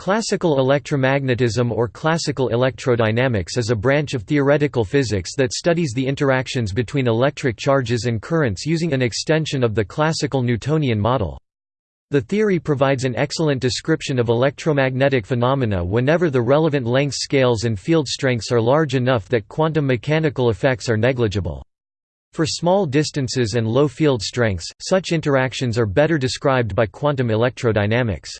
Classical electromagnetism or classical electrodynamics is a branch of theoretical physics that studies the interactions between electric charges and currents using an extension of the classical Newtonian model. The theory provides an excellent description of electromagnetic phenomena whenever the relevant length scales and field strengths are large enough that quantum mechanical effects are negligible. For small distances and low field strengths, such interactions are better described by quantum electrodynamics.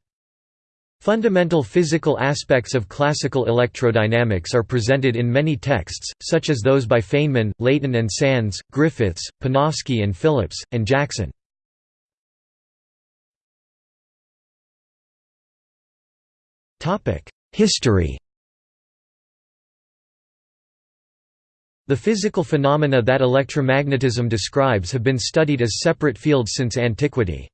Fundamental physical aspects of classical electrodynamics are presented in many texts, such as those by Feynman, Leighton and Sands, Griffiths, Panofsky and Phillips, and Jackson. History The physical phenomena that electromagnetism describes have been studied as separate fields since antiquity.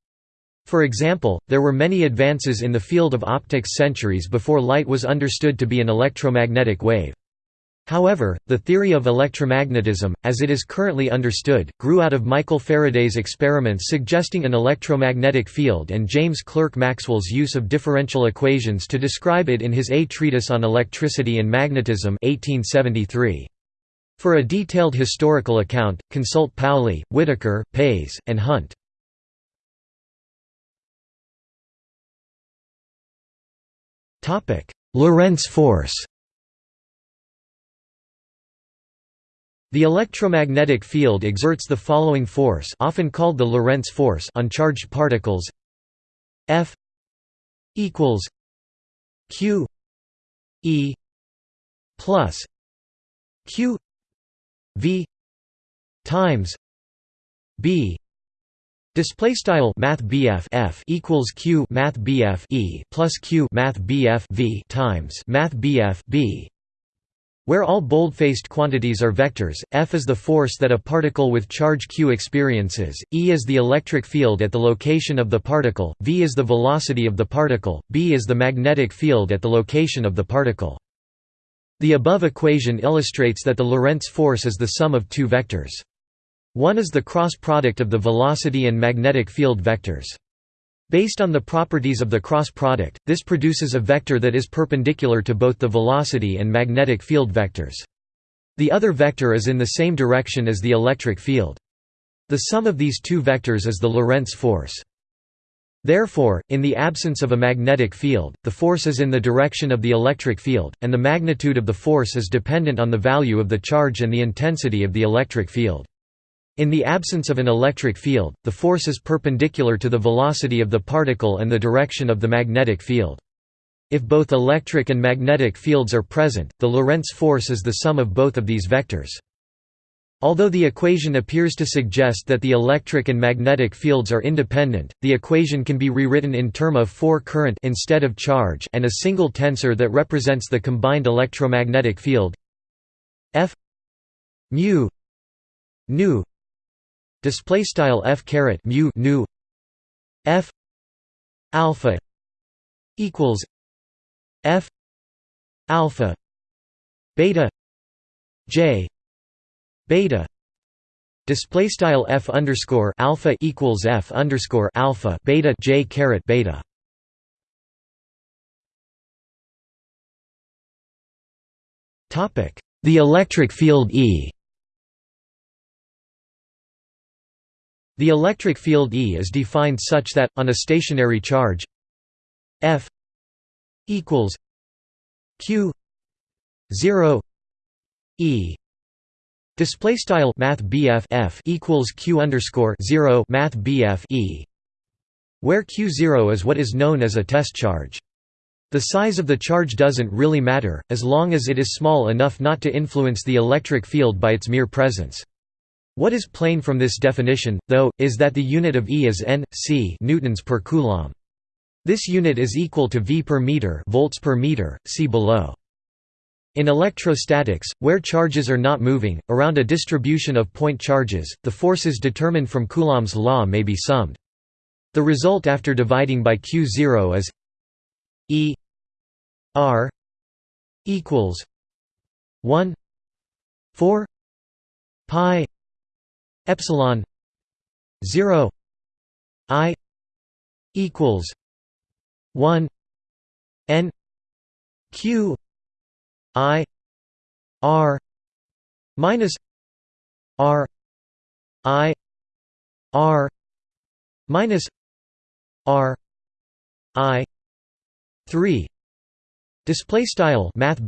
For example, there were many advances in the field of optics centuries before light was understood to be an electromagnetic wave. However, the theory of electromagnetism, as it is currently understood, grew out of Michael Faraday's experiments suggesting an electromagnetic field and James Clerk Maxwell's use of differential equations to describe it in his A Treatise on Electricity and Magnetism 1873. For a detailed historical account, consult Pauli, Whittaker, Pais, and Hunt. Lorentz force The electromagnetic field exerts the following force often called the Lorentz force on charged particles. F equals Q E plus Q V times B Display style Math F equals Q Math E plus Q Math V times Math B where all bold-faced quantities are vectors, F is the force that a particle with charge q experiences, E is the electric field at the location of the particle, v is the velocity of the particle, B is the magnetic field at the location of the particle. The above equation illustrates that the Lorentz force is the sum of two vectors. One is the cross product of the velocity and magnetic field vectors. Based on the properties of the cross product, this produces a vector that is perpendicular to both the velocity and magnetic field vectors. The other vector is in the same direction as the electric field. The sum of these two vectors is the Lorentz force. Therefore, in the absence of a magnetic field, the force is in the direction of the electric field, and the magnitude of the force is dependent on the value of the charge and the intensity of the electric field. In the absence of an electric field, the force is perpendicular to the velocity of the particle and the direction of the magnetic field. If both electric and magnetic fields are present, the Lorentz force is the sum of both of these vectors. Although the equation appears to suggest that the electric and magnetic fields are independent, the equation can be rewritten in term of 4 current instead of charge and a single tensor that represents the combined electromagnetic field F mu nu display style f caret mu nu f alpha equals f alpha beta j beta. Display style f underscore alpha equals f underscore alpha beta j caret beta. Topic the electric field e The electric field E is defined such that, on a stationary charge F equals Q 0 E Display style Math F equals Q underscore zero Math E where Q0 is what is known as a test charge. The size of the charge doesn't really matter, as long as it is small enough not to influence the electric field by its mere presence. What is plain from this definition, though, is that the unit of E is n, c newtons per coulomb. This unit is equal to V per meter, volts per meter, see below. In electrostatics, where charges are not moving, around a distribution of point charges, the forces determined from Coulomb's law may be summed. The result after dividing by Q0 is E R equals 1 4 pi epsilon 0 i equals 1 n q i r minus r i r minus r i 3 Display style Math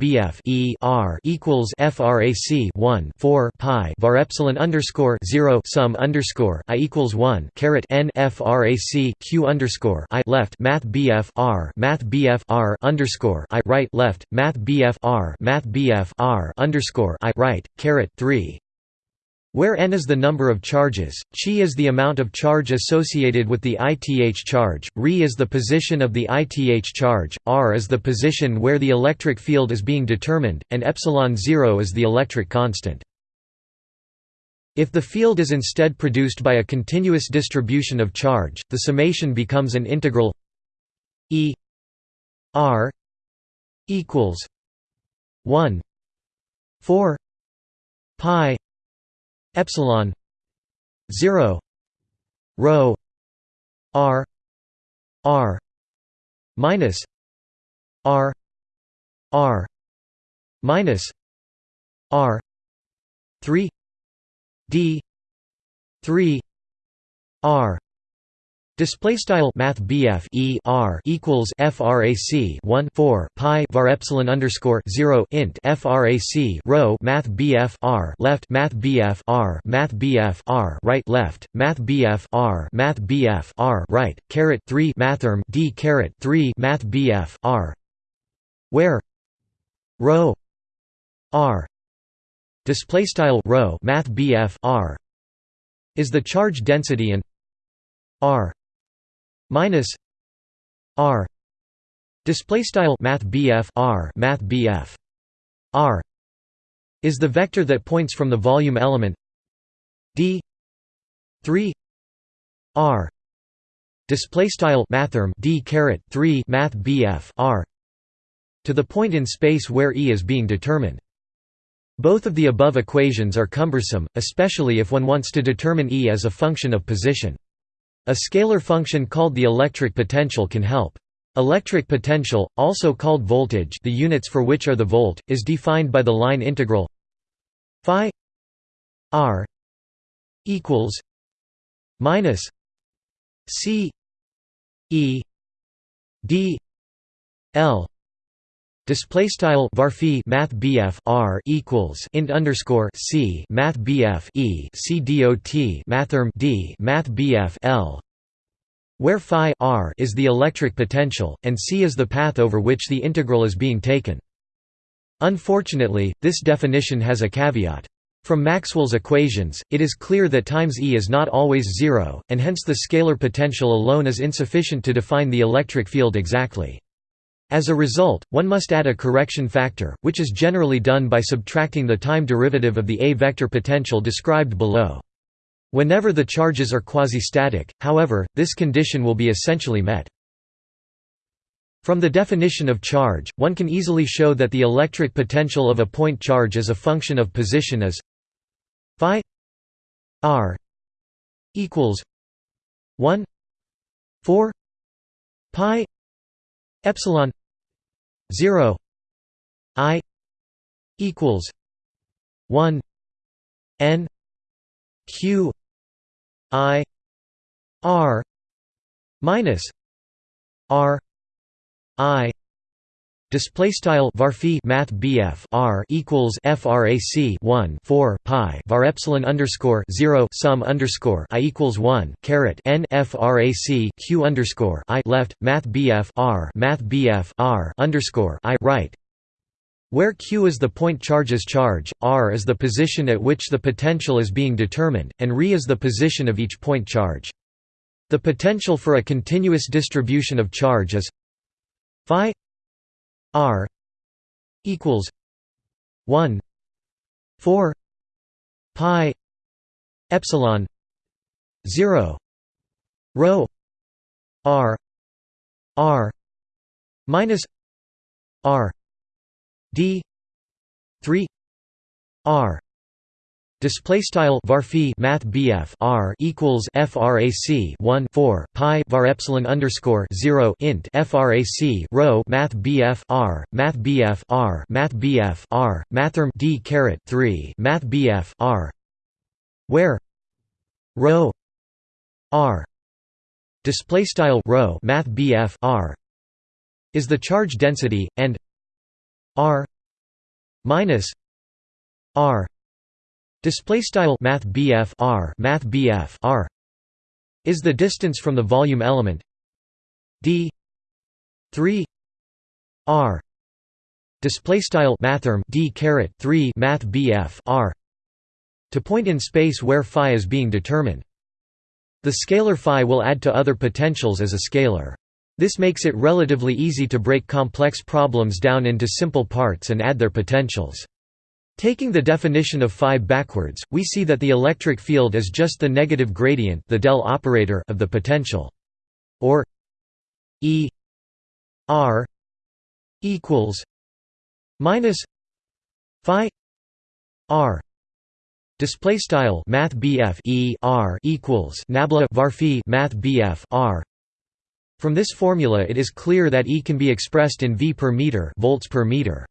E R equals FRAC 1 4 pi var epsilon underscore 0 sum underscore I equals 1 caret N FRAC Q underscore I left Math R Math R underscore I right left Math R Math R underscore I right caret 3 where n is the number of charges, chi is the amount of charge associated with the ith charge, re is the position of the ith charge, r is the position where the electric field is being determined, and epsilon 0 is the electric constant. If the field is instead produced by a continuous distribution of charge, the summation becomes an integral E r equals 1 4 pi epsilon 0 rho r r minus r r minus r 3 d 3 r Display style Math E R equals FRAC 1 4 Pi var epsilon underscore 0 int FRAC rho Math R left Math R Math R right left Math R Math R right caret 3 Mathrm D caret 3 Math R where rho R display style rho Math R is the charge density and R minus r display style math r math r is the vector that points from the volume element d 3 r display style mathrm d caret 3 math r to the point in space where e is being determined. Both of the above equations are cumbersome especially if one wants to determine e as a function of position a scalar function called the electric potential can help. Electric potential, also called voltage the units for which are the volt, is defined by the line integral phi r equals minus c e d l Display style varphi math bf r equals int underscore c math bf e c dot mathrm d math bf l, where phi r is the electric potential and c is the path over which the integral is being taken. Unfortunately, this definition has a caveat. From Maxwell's equations, it is clear that times E is not always zero, and hence the scalar potential alone is insufficient to define the electric field exactly. As a result, one must add a correction factor, which is generally done by subtracting the time derivative of the A-vector potential described below. Whenever the charges are quasi-static, however, this condition will be essentially met. From the definition of charge, one can easily show that the electric potential of a point charge as a function of position is phi r equals 1 4 pi epsilon 0 i equals 1 n q i r minus r i Display style varphi math BF R equals FRAC 1 4 pi var epsilon underscore 0 sum underscore I equals 1 caret N FRAC Q underscore I left math BF R math BF R underscore I right where Q is the point charge's charge, R is the position at which the potential is being determined, and Re is the position of each point charge. The potential for a continuous distribution of charge is phi R equals one four pi epsilon zero rho R R minus R D three R Display style varphi math BF R equals frac 1 4 pi var epsilon underscore 0 int frac rho math BF R math BF R math BF R mathrm d caret 3 math BF R where rho R display style rho math BF R is the charge density and R minus R Display style math BF R math BF R is the distance from the volume element d 3 R display style mathrm d caret 3 math BF R to point in space where phi is being determined. The scalar phi will add to other potentials as a scalar. This makes it relatively easy to break complex problems down into simple parts and add their potentials. Taking the definition of phi backwards, we see that the electric field is just the negative gradient the del operator of the potential. Or E r equals minus phi r. Display style math BF E r equals nabla varphi math BF r. From this formula it is clear that E can be expressed in V per meter volts per meter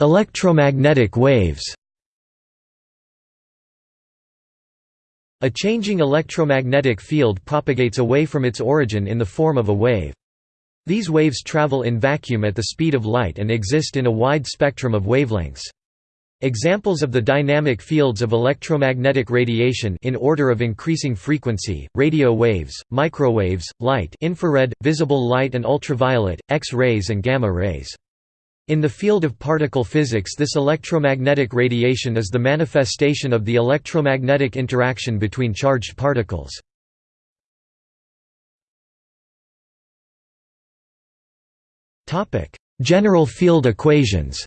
Electromagnetic waves A changing electromagnetic field propagates away from its origin in the form of a wave. These waves travel in vacuum at the speed of light and exist in a wide spectrum of wavelengths. Examples of the dynamic fields of electromagnetic radiation in order of increasing frequency, radio waves, microwaves, light infrared, visible light and ultraviolet, X-rays and gamma rays. In the field of particle physics this electromagnetic radiation is the manifestation of the electromagnetic interaction between charged particles. General field equations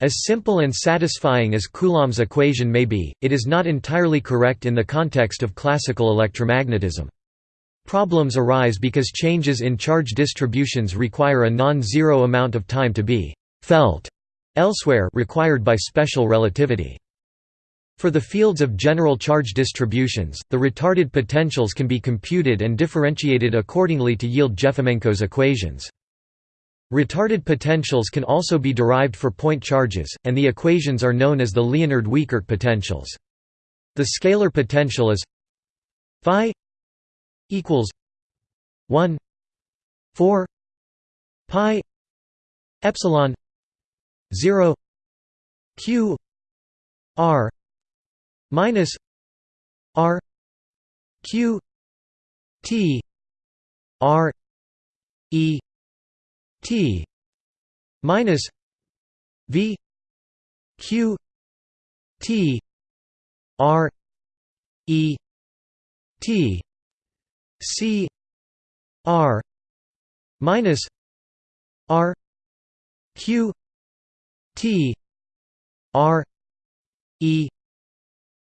As simple and satisfying as Coulomb's equation may be, it is not entirely correct in the context of classical electromagnetism. Problems arise because changes in charge distributions require a non-zero amount of time to be «felt» elsewhere required by special relativity. For the fields of general charge distributions, the retarded potentials can be computed and differentiated accordingly to yield Jefimenko's equations. Retarded potentials can also be derived for point charges, and the equations are known as the Liénard-Wiechert potentials. The scalar potential is phi equals 1 4 pi epsilon 0 q r minus r q t r e t minus v q t r e t C R minus R Q T R E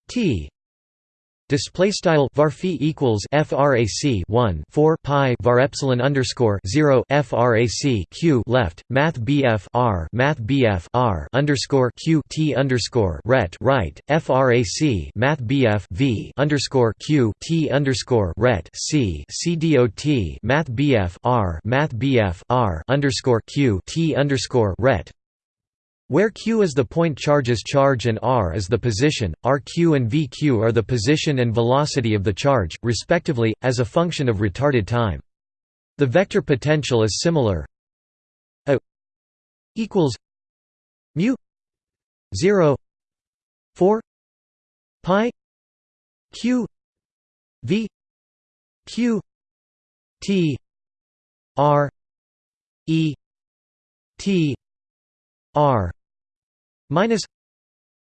T Display style varphi equals frac 1 4 pi var epsilon underscore 0 frac q left math bf r math bf r underscore q t underscore ret right frac math bf v underscore q t underscore ret c c dot math bf r math bf r underscore q t underscore ret where q is the point charge's charge and r is the position, rq and vq are the position and velocity of the charge, respectively, as a function of retarded time. The vector potential is similar a equals mu 0 4 pi q v q t r e t R minus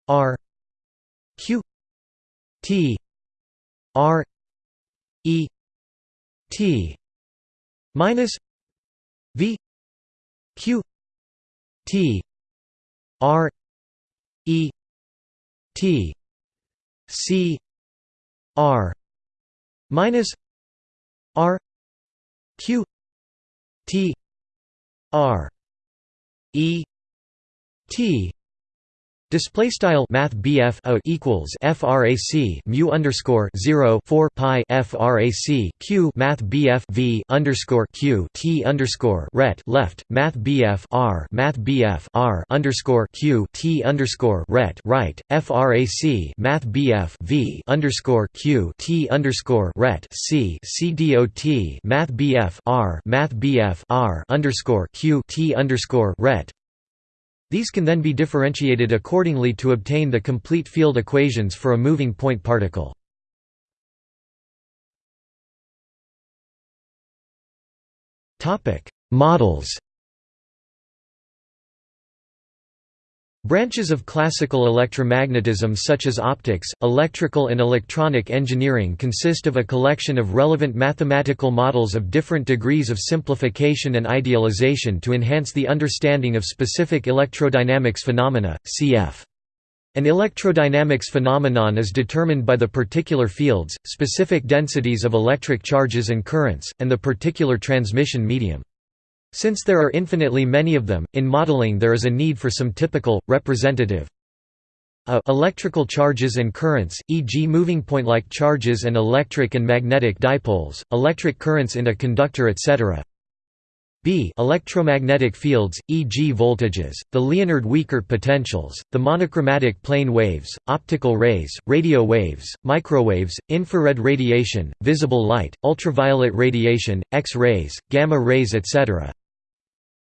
R Q T R E T minus V Q T R E T C R minus R Q T R E T. Display style Math BF equals frac mu underscore 0 4 pi frac q Math BF v underscore q t underscore ret left Math BF r Math BF r underscore q t underscore ret right frac Math BF v underscore q t underscore ret c c dot Math BF r Math BF r underscore q t underscore ret these can then be differentiated accordingly to obtain the complete field equations for a moving point particle. Models Branches of classical electromagnetism such as optics, electrical and electronic engineering consist of a collection of relevant mathematical models of different degrees of simplification and idealization to enhance the understanding of specific electrodynamics phenomena, cf. An electrodynamics phenomenon is determined by the particular fields, specific densities of electric charges and currents, and the particular transmission medium. Since there are infinitely many of them, in modeling there is a need for some typical, representative a electrical charges and currents, e.g. moving point-like charges and electric and magnetic dipoles, electric currents in a conductor etc. B electromagnetic fields, e.g. voltages, the Liénard-Wiechert potentials, the monochromatic plane waves, optical rays, radio waves, microwaves, infrared radiation, visible light, ultraviolet radiation, X-rays, gamma rays etc.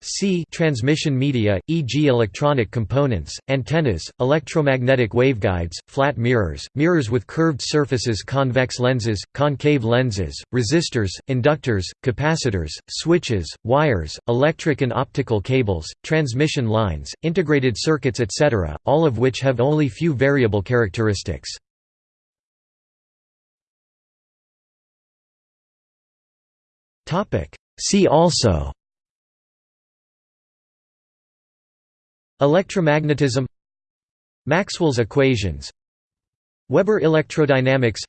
C transmission media, e.g. electronic components, antennas, electromagnetic waveguides, flat mirrors, mirrors with curved surfaces convex lenses, concave lenses, resistors, inductors, capacitors, switches, wires, electric and optical cables, transmission lines, integrated circuits etc., all of which have only few variable characteristics. See also Electromagnetism Maxwell's equations Weber electrodynamics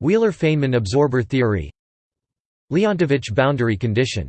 Wheeler-Feynman absorber theory Leontovich boundary condition